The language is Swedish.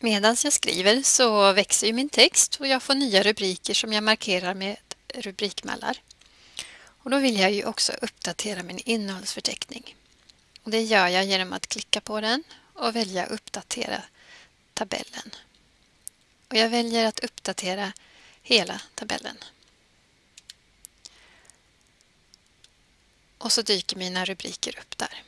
Medan jag skriver så växer ju min text och jag får nya rubriker som jag markerar med rubrikmallar. Och då vill jag ju också uppdatera min innehållsförteckning. Och det gör jag genom att klicka på den och välja uppdatera tabellen. Och jag väljer att uppdatera hela tabellen. Och så dyker mina rubriker upp där.